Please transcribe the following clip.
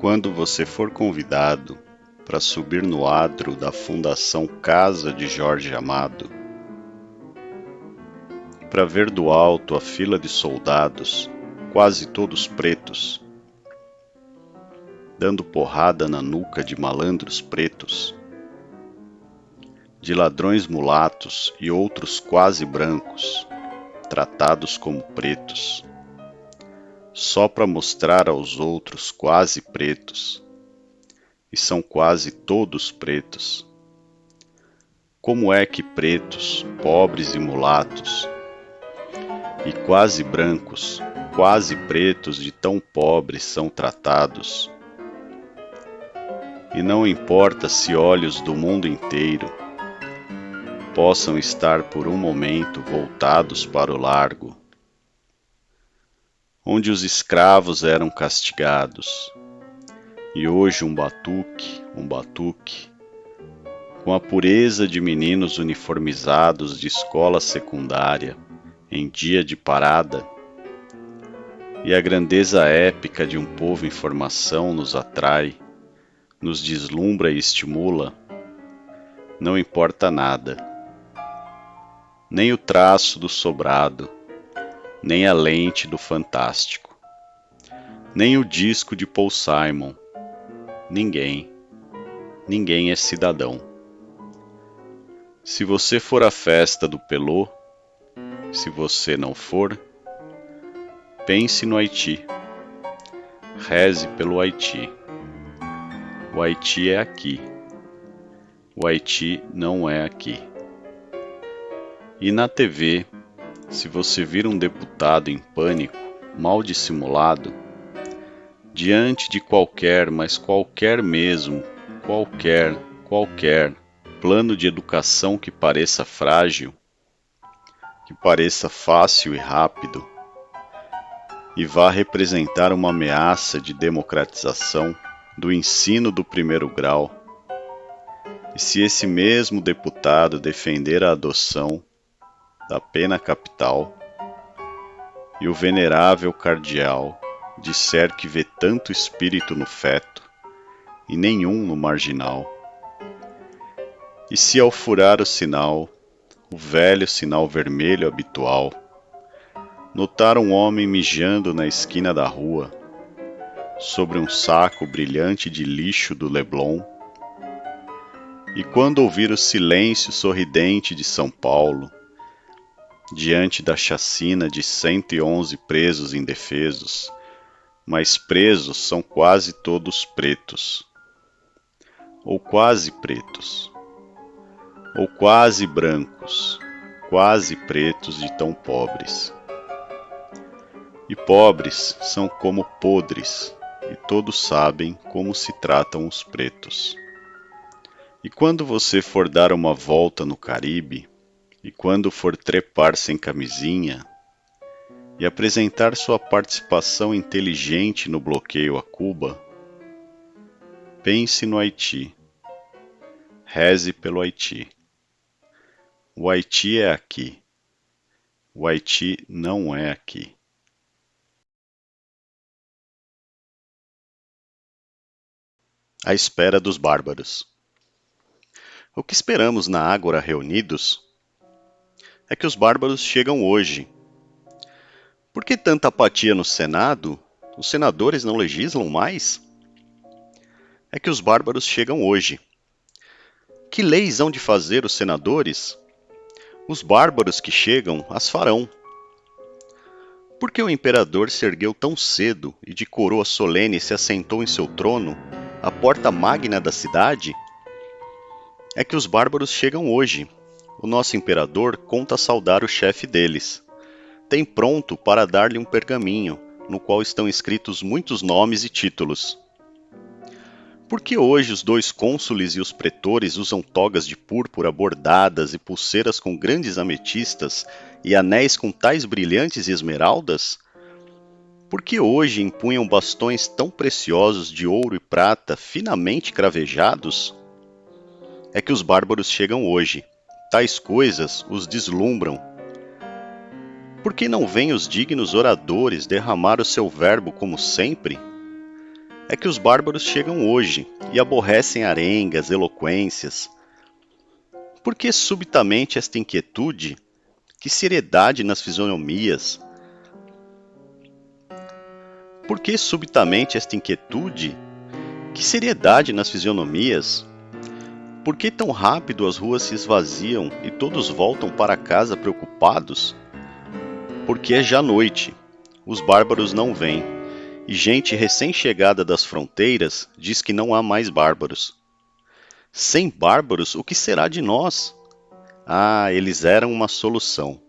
Quando você for convidado para subir no adro da Fundação Casa de Jorge Amado, para ver do alto a fila de soldados, quase todos pretos, dando porrada na nuca de malandros pretos, de ladrões mulatos e outros quase brancos, tratados como pretos, só para mostrar aos outros quase pretos, e são quase todos pretos. Como é que pretos, pobres e mulatos, e quase brancos, quase pretos de tão pobres são tratados? E não importa se olhos do mundo inteiro possam estar por um momento voltados para o largo, onde os escravos eram castigados, e hoje um batuque, um batuque, com a pureza de meninos uniformizados de escola secundária em dia de parada, e a grandeza épica de um povo em formação nos atrai nos deslumbra e estimula, não importa nada. Nem o traço do sobrado, nem a lente do fantástico, nem o disco de Paul Simon. Ninguém, ninguém é cidadão. Se você for à festa do Pelô, se você não for, pense no Haiti. Reze pelo Haiti. O Haiti é aqui. O Haiti não é aqui. E na TV, se você vir um deputado em pânico, mal dissimulado, diante de qualquer, mas qualquer mesmo, qualquer, qualquer plano de educação que pareça frágil, que pareça fácil e rápido, e vá representar uma ameaça de democratização, do ensino do primeiro grau, e se esse mesmo deputado defender a adoção da pena capital, e o venerável cardeal disser que vê tanto espírito no feto e nenhum no marginal, e se ao furar o sinal, o velho sinal vermelho habitual, notar um homem mijando na esquina da rua, sobre um saco brilhante de lixo do Leblon. E quando ouvir o silêncio sorridente de São Paulo, diante da chacina de 111 presos indefesos, mas presos são quase todos pretos, ou quase pretos, ou quase brancos, quase pretos de tão pobres. E pobres são como podres, e todos sabem como se tratam os pretos. E quando você for dar uma volta no Caribe, e quando for trepar sem camisinha, e apresentar sua participação inteligente no bloqueio a Cuba, pense no Haiti. Reze pelo Haiti. O Haiti é aqui. O Haiti não é aqui. à espera dos bárbaros. O que esperamos na Ágora reunidos é que os bárbaros chegam hoje. Por que tanta apatia no Senado? Os senadores não legislam mais? É que os bárbaros chegam hoje. Que leis hão de fazer os senadores? Os bárbaros que chegam as farão. Por que o imperador se ergueu tão cedo e de coroa solene se assentou em seu trono a porta magna da cidade, é que os bárbaros chegam hoje. O nosso imperador conta saudar o chefe deles. Tem pronto para dar-lhe um pergaminho, no qual estão escritos muitos nomes e títulos. Por que hoje os dois cônsules e os pretores usam togas de púrpura bordadas e pulseiras com grandes ametistas e anéis com tais brilhantes esmeraldas? Por que hoje empunham bastões tão preciosos de ouro e prata finamente cravejados? É que os bárbaros chegam hoje. Tais coisas os deslumbram. Por que não vêm os dignos oradores derramar o seu verbo como sempre? é que os bárbaros chegam hoje e aborrecem arengas, eloquências. Por que subitamente esta inquietude? Que seriedade nas fisionomias? Por que subitamente esta inquietude? Que seriedade nas fisionomias? Por que tão rápido as ruas se esvaziam e todos voltam para casa preocupados? Porque é já noite, os bárbaros não vêm, e gente recém-chegada das fronteiras diz que não há mais bárbaros. Sem bárbaros, o que será de nós? Ah, eles eram uma solução.